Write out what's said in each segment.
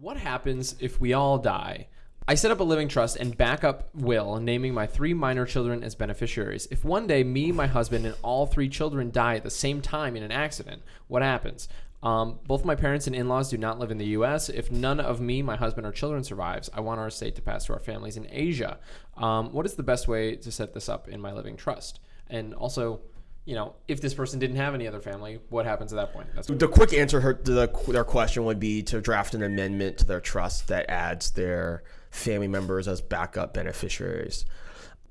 What happens if we all die? I set up a living trust and backup will, naming my three minor children as beneficiaries. If one day me, my husband, and all three children die at the same time in an accident, what happens? Um, both my parents and in-laws do not live in the U.S. If none of me, my husband, or children survives, I want our estate to pass to our families in Asia. Um, what is the best way to set this up in my living trust? And also, you know, if this person didn't have any other family, what happens at that point? That's The quick answer her- to the, their question would be to draft an amendment to their trust that adds their family members as backup beneficiaries.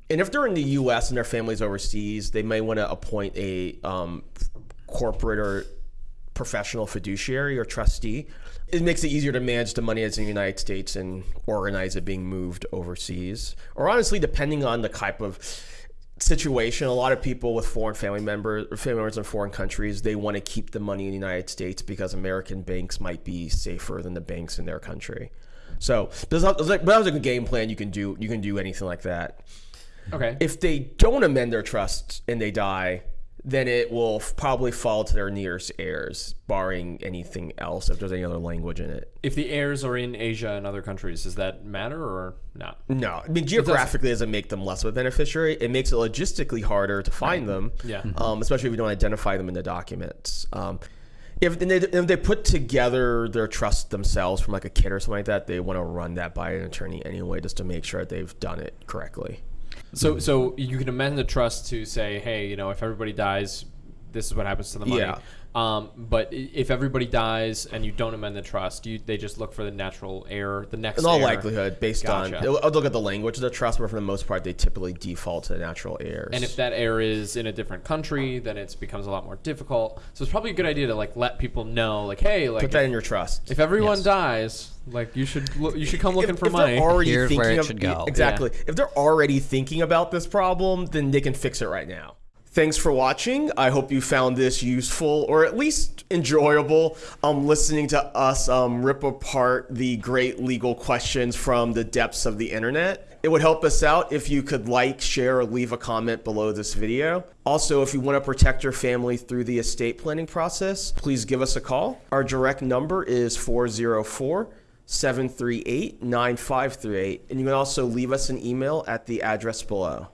And if they're in the U.S. and their family's overseas, they may want to appoint a um, corporate or professional fiduciary or trustee. It makes it easier to manage the money as in the United States and organize it being moved overseas. Or honestly, depending on the type of situation, a lot of people with foreign family members or family members in foreign countries, they want to keep the money in the United States because American banks might be safer than the banks in their country. So, there's there's like- but that was a good game plan. You can do you can do anything like that. okay. If they don't amend their trust and they die, then it will f- probably fall to their nearest heirs, barring anything else. If there's any other language in it, if the heirs are in Asia and other countries, does that matter or not? no. I mean, geographically, it doesn't make them less of a beneficiary. It makes it logistically harder to find them. Yeah. Um, especially if you don't identify them in the documents. Um, if, they, if they put together their trust themselves from like a kid or something like that, they want to run that by an attorney anyway, just to make sure that they've done it correctly. So, so you can amend the trust to say, hey, you know, if everybody dies, this is what happens to the money. Yeah. Um, but if everybody dies and you don't amend the trust, you they just look for the natural heir, the next. In all heir. likelihood, based on Gotcha. I'll I'll look at the language of the trust, but for the most part, they typically default to the natural heirs. And if that heir is in a different country, then it becomes a lot more difficult. So it's probably a good idea to like let people know, like, hey, like put that in your trust. if everyone Yes. dies, like you should look, you should come looking if, for if money. Already Here's thinking where it of, should go. Exactly. If they're already thinking about this problem, then they can fix it right now. Thanks for watching. I hope you found this useful or at least enjoyable. Um, listening to us um, rip apart the great legal questions from the depths of the internet. It would help us out if you could like, share, or leave a comment below this video. Also, if you want to protect your family through the estate planning process, please give us a call. Our direct number is 404 738 9538. And you can also leave us an email at the address below.